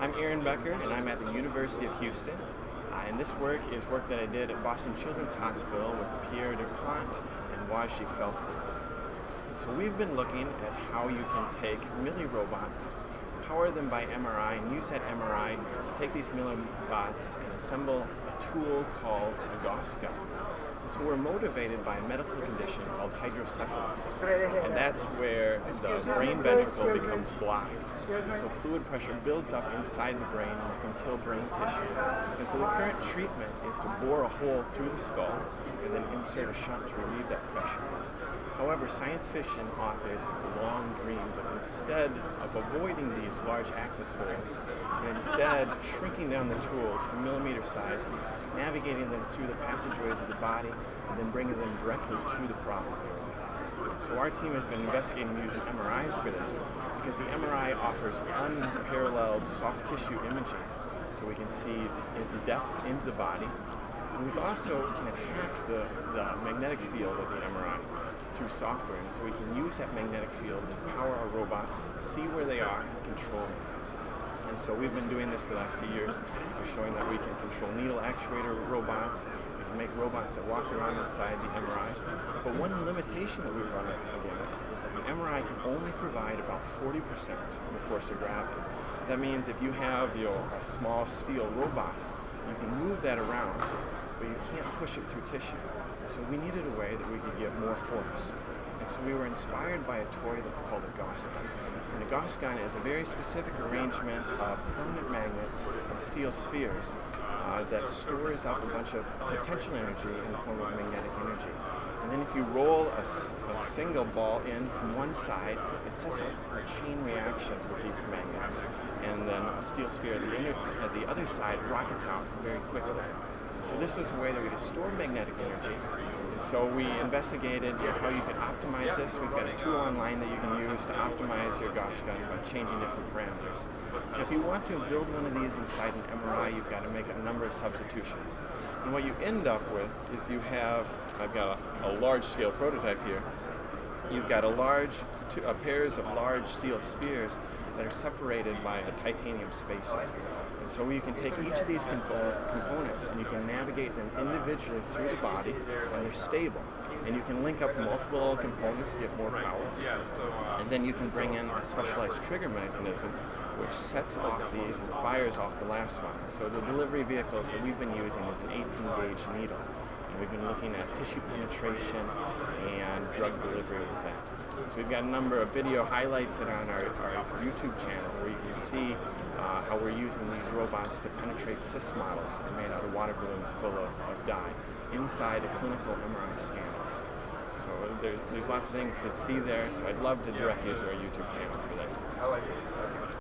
I'm Aaron Becker, and I'm at the University of Houston. Uh, and this work is work that I did at Boston Children's Hospital with Pierre Dupont and Ouajdi Felfoul. So we've been looking at how you can take milli robots, power them by MRI, and use that MRI to take these millibots and assemble a tool called a gun. So we're motivated by a medical condition called hydrocephalus, and that's where the brain ventricle becomes blocked. So fluid pressure builds up inside the brain and it can kill brain tissue. And so the current treatment is to bore a hole through the skull and then insert a shunt to relieve that pressure. However, science fiction authors have a long dream, but instead of avoiding these large access holes, and instead shrinking down the tools to millimeter size, navigating them through the passageways of the body, and then bringing them directly to the problem. So our team has been investigating using MRIs for this, because the MRI offers unparalleled soft tissue imaging, so we can see the depth into the body, and we also can hack the, the magnetic field of the MRI through software. And so we can use that magnetic field to power our robots, see where they are, and control them. And so we've been doing this for the last few years. We're showing that we can control needle actuator robots. Can make robots that walk around inside the MRI. But one limitation that we run up against is that the MRI can only provide about 40% of the force of gravity. That means if you have your a small steel robot, you can move that around, but you can't push it through tissue. So we needed a way that we could get more force. And so we were inspired by a toy that's called a Gauss gun. And a Gauss gun is a very specific arrangement of permanent magnets and steel spheres uh, that stores up a bunch of potential energy in the form of magnetic energy. And then if you roll a, a, single ball in from one side, it sets off a chain reaction with these magnets. And then a steel sphere at the, inner, at the other side rockets out very quickly. So this was a way that we could store magnetic energy. So we investigated how you could optimize this. We've got a tool online that you can use to optimize your Gauss gun by changing different parameters. And if you want to build one of these inside an MRI, you've got to make a number of substitutions. And what you end up with is you have, I've got a, a large scale prototype here, you've got a large, uh, pairs of large steel spheres that are separated by a titanium spacer. So you can take each of these components and you can navigate them individually through the body and they're stable. And you can link up multiple components to get more power. And then you can bring in a specialized trigger mechanism which sets off these and fires off the last one. So the delivery vehicles that we've been using is an 18 gauge needle. And we've been looking at tissue penetration and drug delivery with that. So we've got a number of video highlights that are on our, our YouTube channel where you can see uh, how we're using these robots to penetrate cyst models that are made out of water balloons full of, of dye inside a clinical MRI scanner. So there's, there's lots of things to see there, so I'd love to direct you to our YouTube channel for that.